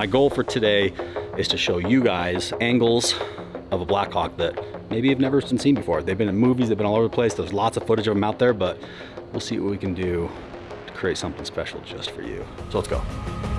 My goal for today is to show you guys angles of a Blackhawk that maybe you've never seen before. They've been in movies, they've been all over the place. There's lots of footage of them out there, but we'll see what we can do to create something special just for you. So let's go.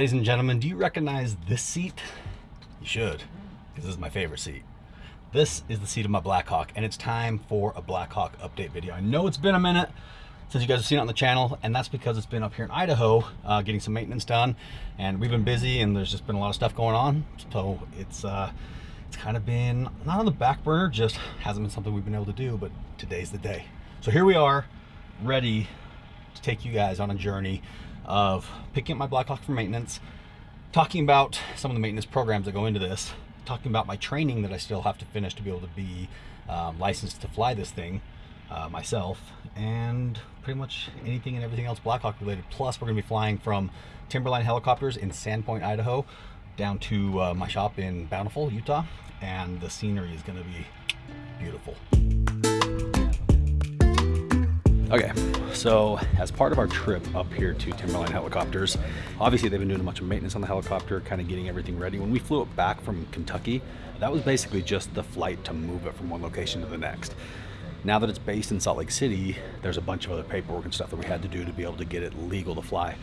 Ladies and gentlemen, do you recognize this seat? You should, because this is my favorite seat. This is the seat of my Blackhawk, and it's time for a Blackhawk update video. I know it's been a minute since you guys have seen it on the channel, and that's because it's been up here in Idaho uh, getting some maintenance done, and we've been busy, and there's just been a lot of stuff going on, so it's uh, it's kind of been not on the back burner, just hasn't been something we've been able to do, but today's the day. So here we are, ready to take you guys on a journey of picking up my Blackhawk for maintenance, talking about some of the maintenance programs that go into this, talking about my training that I still have to finish to be able to be um, licensed to fly this thing uh, myself, and pretty much anything and everything else Blackhawk related. Plus, we're going to be flying from Timberline helicopters in Sandpoint, Idaho, down to uh, my shop in Bountiful, Utah, and the scenery is going to be beautiful. Okay, so as part of our trip up here to Timberline Helicopters, obviously they've been doing a bunch of maintenance on the helicopter, kind of getting everything ready. When we flew it back from Kentucky, that was basically just the flight to move it from one location to the next. Now that it's based in Salt Lake City, there's a bunch of other paperwork and stuff that we had to do to be able to get it legal to fly.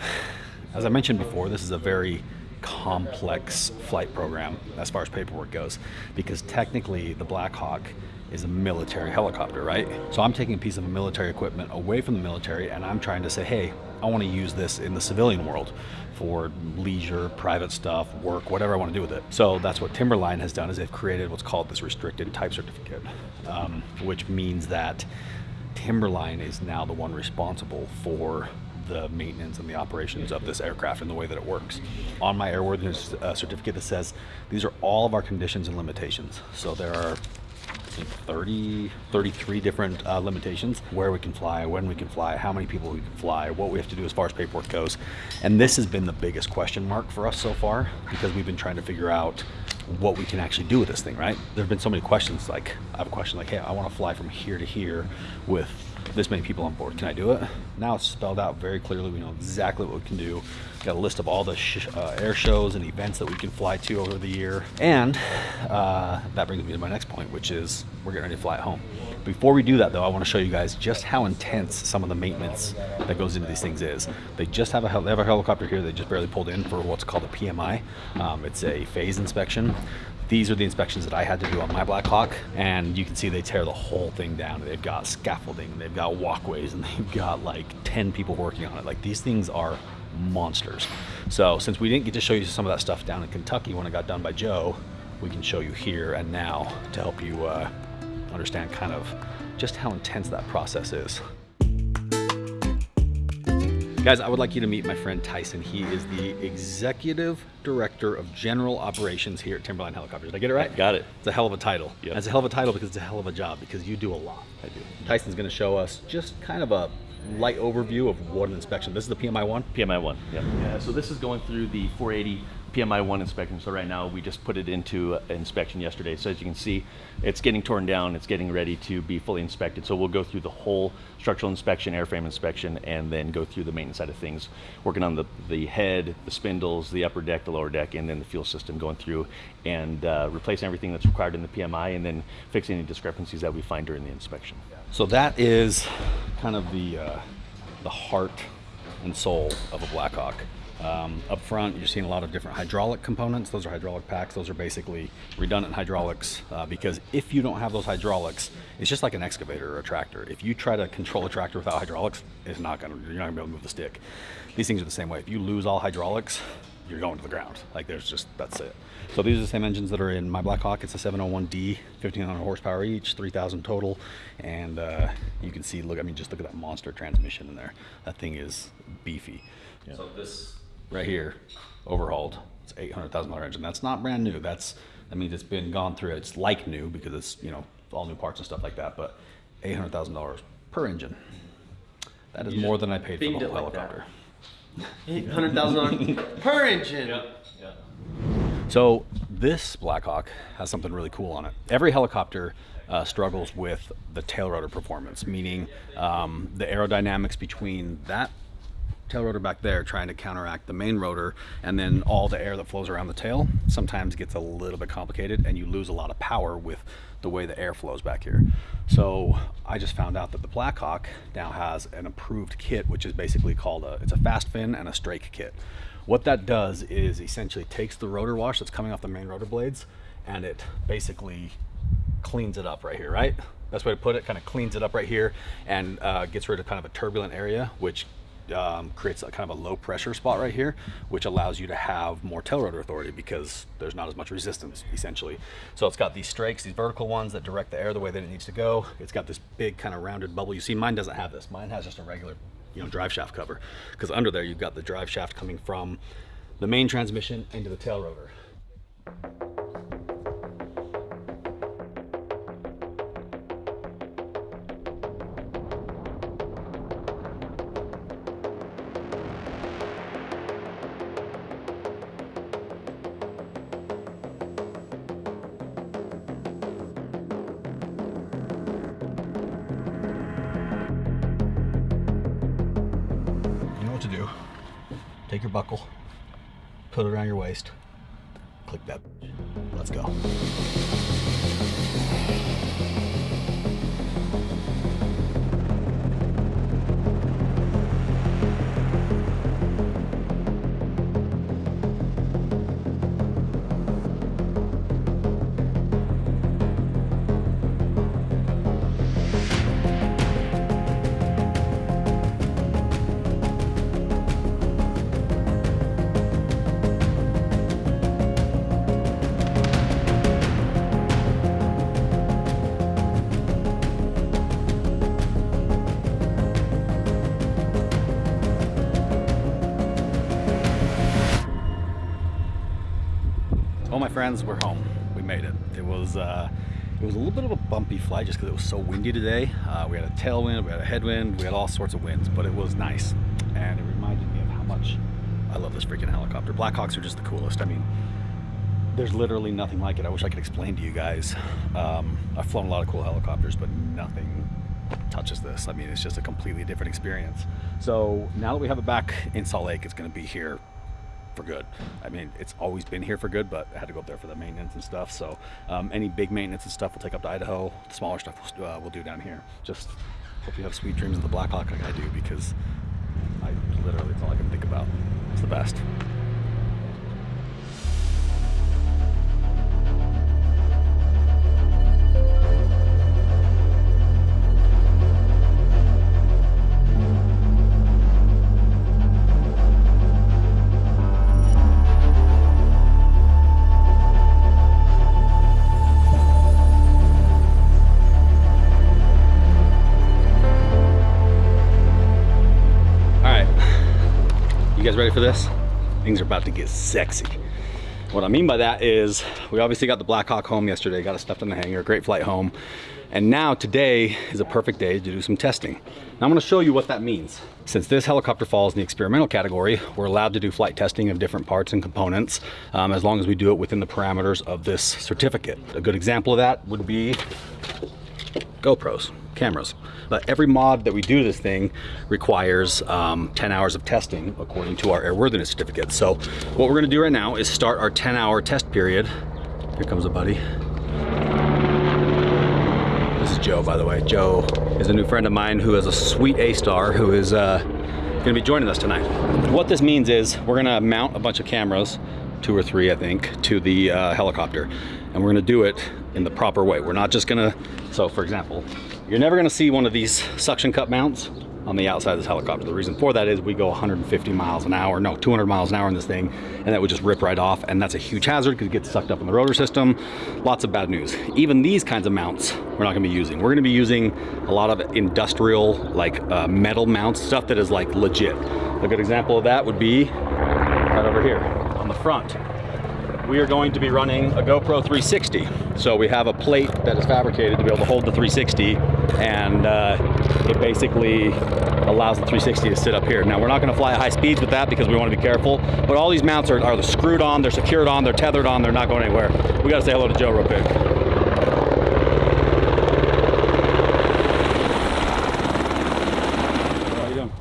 As I mentioned before, this is a very complex flight program as far as paperwork goes, because technically the Blackhawk is a military helicopter, right? So I'm taking a piece of military equipment away from the military and I'm trying to say, hey, I want to use this in the civilian world for leisure, private stuff, work, whatever I want to do with it. So that's what Timberline has done is they've created what's called this restricted type certificate, um, which means that Timberline is now the one responsible for the maintenance and the operations of this aircraft and the way that it works. On my airworthiness uh, certificate that says these are all of our conditions and limitations. So there are 30, 33 different uh, limitations where we can fly, when we can fly, how many people we can fly, what we have to do as far as paperwork goes. And this has been the biggest question mark for us so far because we've been trying to figure out what we can actually do with this thing, right? There have been so many questions like, I have a question like, hey, I want to fly from here to here with this many people on board. Can I do it? Now it's spelled out very clearly. We know exactly what we can do. we Got a list of all the sh uh, air shows and events that we can fly to over the year. And uh, that brings me to my next point, which is we're getting ready to fly at home. Before we do that though, I want to show you guys just how intense some of the maintenance that goes into these things is. They just have a, they have a helicopter here they just barely pulled in for what's called a PMI. Um, it's a phase inspection. These are the inspections that I had to do on my Blackhawk, and you can see they tear the whole thing down. They've got scaffolding, they've got walkways, and they've got like 10 people working on it. Like these things are monsters. So since we didn't get to show you some of that stuff down in Kentucky when it got done by Joe, we can show you here and now to help you uh, understand kind of just how intense that process is. Guys, I would like you to meet my friend Tyson. He is the Executive Director of General Operations here at Timberline Helicopters. Did I get it right? Got it. It's a hell of a title. Yep. It's a hell of a title because it's a hell of a job because you do a lot. I do. Tyson's gonna show us just kind of a light overview of what an inspection. This is the PMI one? PMI one, yeah. yeah. So this is going through the 480 PMI one inspection. So right now we just put it into inspection yesterday. So as you can see, it's getting torn down. It's getting ready to be fully inspected. So we'll go through the whole structural inspection, airframe inspection, and then go through the maintenance side of things, working on the, the head, the spindles, the upper deck, the lower deck, and then the fuel system going through and uh, replacing everything that's required in the PMI and then fixing any discrepancies that we find during the inspection. So that is kind of the, uh, the heart and soul of a Blackhawk. Um, up front, you're seeing a lot of different hydraulic components. Those are hydraulic packs. Those are basically redundant hydraulics uh, because if you don't have those hydraulics, it's just like an excavator or a tractor. If you try to control a tractor without hydraulics, it's not gonna, you're not gonna be able to move the stick. These things are the same way. If you lose all hydraulics, you're going to the ground. Like there's just, that's it. So these are the same engines that are in my Blackhawk. It's a 701D, 1500 horsepower each, 3000 total. And uh, you can see, look, I mean, just look at that monster transmission in there. That thing is beefy. Yeah. So this right here, overhauled. It's $800,000 engine. That's not brand new. That's, that means it's been gone through. It's like new because it's, you know, all new parts and stuff like that, but $800,000 per engine. That is more than I paid for the whole like helicopter. $800,000 per engine. So this Blackhawk has something really cool on it. Every helicopter uh, struggles with the tail rotor performance, meaning um, the aerodynamics between that tail rotor back there trying to counteract the main rotor and then all the air that flows around the tail sometimes gets a little bit complicated and you lose a lot of power with the way the air flows back here. So I just found out that the Blackhawk now has an approved kit which is basically called a it's a fast fin and a strake kit. What that does is essentially takes the rotor wash that's coming off the main rotor blades and it basically cleans it up right here, right? Best way to put it, kind of cleans it up right here and uh, gets rid of kind of a turbulent area, which um, creates a kind of a low pressure spot right here, which allows you to have more tail rotor authority because there's not as much resistance essentially. So it's got these strakes, these vertical ones that direct the air the way that it needs to go. It's got this big kind of rounded bubble. You see mine doesn't have this. Mine has just a regular, you know, drive shaft cover because under there you've got the drive shaft coming from the main transmission into the tail rotor. Your buckle, put it around your waist, click that. Let's go. Friends, we're home. We made it. It was uh, it was a little bit of a bumpy flight just because it was so windy today. Uh, we had a tailwind, we had a headwind, we had all sorts of winds, but it was nice, and it reminded me of how much I love this freaking helicopter. Blackhawks are just the coolest. I mean, there's literally nothing like it. I wish I could explain to you guys. Um, I've flown a lot of cool helicopters, but nothing touches this. I mean, it's just a completely different experience. So now that we have it back in Salt Lake, it's going to be here for good. I mean, it's always been here for good, but I had to go up there for the maintenance and stuff. So um, any big maintenance and stuff we'll take up to Idaho. The smaller stuff we'll, uh, we'll do down here. Just hope you have sweet dreams of the Black Hawk like I do because I literally, it's all I can think about. It's the best. Guys ready for this? Things are about to get sexy. What I mean by that is we obviously got the Black Hawk home yesterday, got it stuffed in the hangar, great flight home. And now today is a perfect day to do some testing. Now I'm gonna show you what that means. Since this helicopter falls in the experimental category, we're allowed to do flight testing of different parts and components um, as long as we do it within the parameters of this certificate. A good example of that would be GoPros, cameras. But every mod that we do this thing requires um, 10 hours of testing according to our airworthiness certificate. So what we're gonna do right now is start our 10 hour test period. Here comes a buddy. This is Joe, by the way. Joe is a new friend of mine who is a sweet A-star who is uh, gonna be joining us tonight. What this means is we're gonna mount a bunch of cameras, two or three, I think, to the uh, helicopter. And we're gonna do it in the proper way. We're not just gonna, so for example, you're never gonna see one of these suction cup mounts on the outside of this helicopter. The reason for that is we go 150 miles an hour, no, 200 miles an hour in this thing, and that would just rip right off. And that's a huge hazard because it gets sucked up in the rotor system. Lots of bad news. Even these kinds of mounts, we're not gonna be using. We're gonna be using a lot of industrial, like uh, metal mounts, stuff that is like legit. A good example of that would be right over here on the front. We are going to be running a GoPro 360. So we have a plate that is fabricated to be able to hold the 360 and uh, it basically allows the 360 to sit up here. Now we're not gonna fly at high speeds with that because we wanna be careful, but all these mounts are, are screwed on, they're secured on, they're tethered on, they're not going anywhere. We gotta say hello to Joe real quick.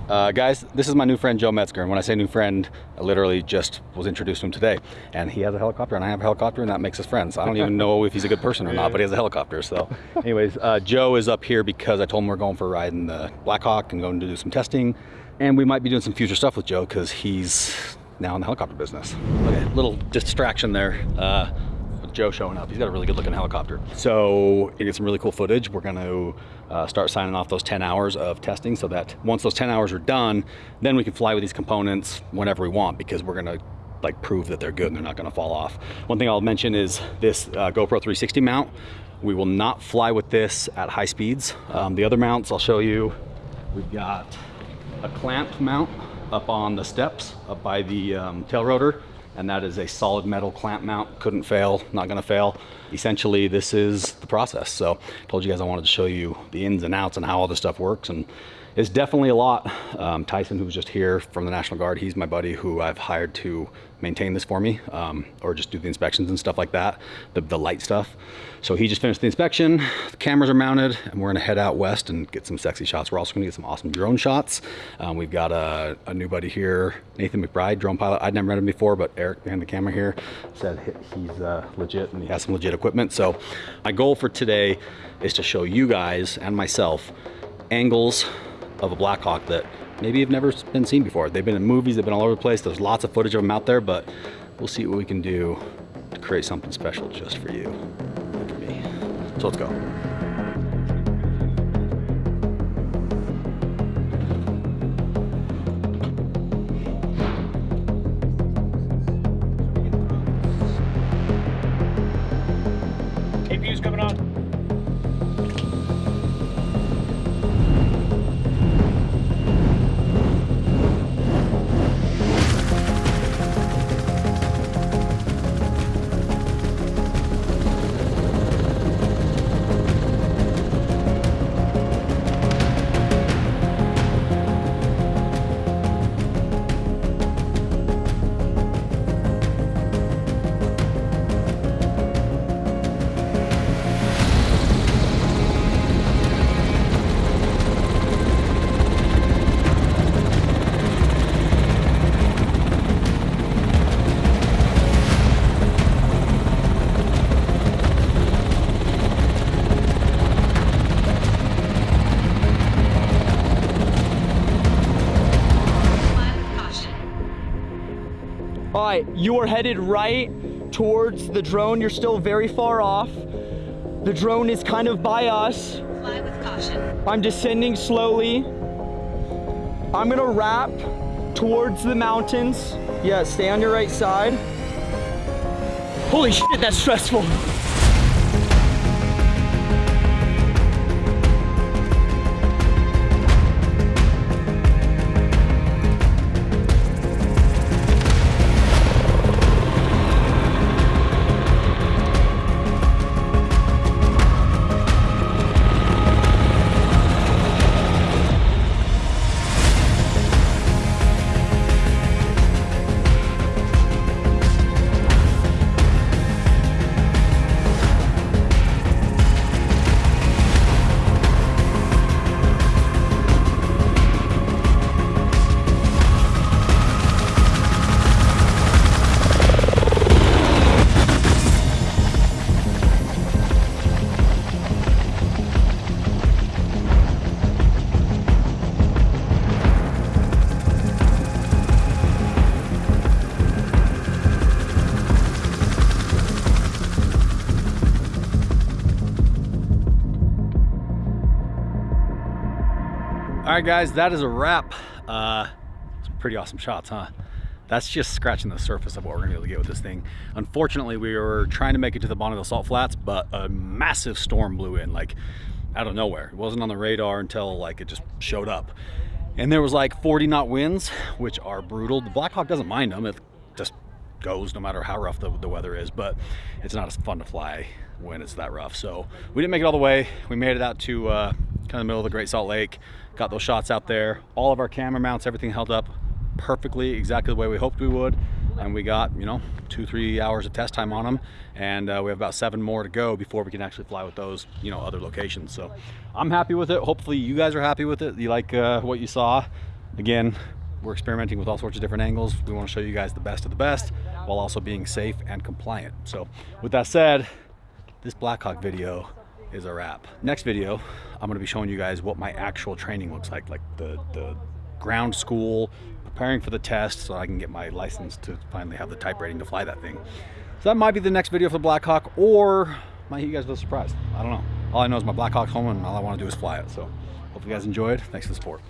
Uh, guys, this is my new friend Joe Metzger, and when I say new friend, I literally just was introduced to him today. And he has a helicopter, and I have a helicopter, and that makes us friends. I don't even know if he's a good person or not, but he has a helicopter. So, anyways, uh, Joe is up here because I told him we're going for a ride in the Blackhawk and going to do some testing, and we might be doing some future stuff with Joe because he's now in the helicopter business. Okay, little distraction there. Uh, Joe showing up. He's got a really good looking helicopter. So it get some really cool footage. We're going to uh, start signing off those 10 hours of testing so that once those 10 hours are done, then we can fly with these components whenever we want because we're going to like prove that they're good and they're not going to fall off. One thing I'll mention is this uh, GoPro 360 mount. We will not fly with this at high speeds. Um, the other mounts I'll show you. We've got a clamp mount up on the steps up by the um, tail rotor and that is a solid metal clamp mount. Couldn't fail, not gonna fail. Essentially, this is the process. So told you guys I wanted to show you the ins and outs and how all this stuff works. And it's definitely a lot. Um, Tyson, who was just here from the National Guard, he's my buddy who I've hired to maintain this for me um, or just do the inspections and stuff like that, the, the light stuff. So he just finished the inspection, the cameras are mounted, and we're gonna head out west and get some sexy shots. We're also gonna get some awesome drone shots. Um, we've got a, a, new buddy here, Nathan McBride, drone pilot. I'd never met him before, but Eric behind the camera here said he's uh, legit and he has some legit equipment. So my goal for today is to show you guys and myself angles of a Blackhawk that maybe have never been seen before. They've been in movies, they've been all over the place. There's lots of footage of them out there, but we'll see what we can do to create something special just for you and for me. So let's go. You are headed right towards the drone. You're still very far off. The drone is kind of by us. Fly with caution. I'm descending slowly. I'm gonna wrap towards the mountains. Yeah, stay on your right side. Holy shit, that's stressful. All right, guys, that is a wrap. Uh, some pretty awesome shots, huh? That's just scratching the surface of what we're gonna be able to get with this thing. Unfortunately, we were trying to make it to the Bonneville Salt Flats, but a massive storm blew in, like out of nowhere. It wasn't on the radar until like it just showed up. And there was like 40 knot winds, which are brutal. The Blackhawk doesn't mind them. It just goes no matter how rough the, the weather is, but it's not as fun to fly when it's that rough. So we didn't make it all the way. We made it out to uh, kind of the middle of the Great Salt Lake, got those shots out there. All of our camera mounts, everything held up perfectly, exactly the way we hoped we would. And we got, you know, two, three hours of test time on them. And uh, we have about seven more to go before we can actually fly with those, you know, other locations. So I'm happy with it. Hopefully you guys are happy with it. You like uh, what you saw. Again, we're experimenting with all sorts of different angles. We want to show you guys the best of the best while also being safe and compliant. So with that said, this Blackhawk video is a wrap. Next video, I'm gonna be showing you guys what my actual training looks like, like the, the ground school, preparing for the test so I can get my license to finally have the type rating to fly that thing. So that might be the next video for the Blackhawk or might hit you guys with a surprise. I don't know. All I know is my Blackhawk's home and all I wanna do is fly it. So hope you guys enjoyed. Thanks for the support.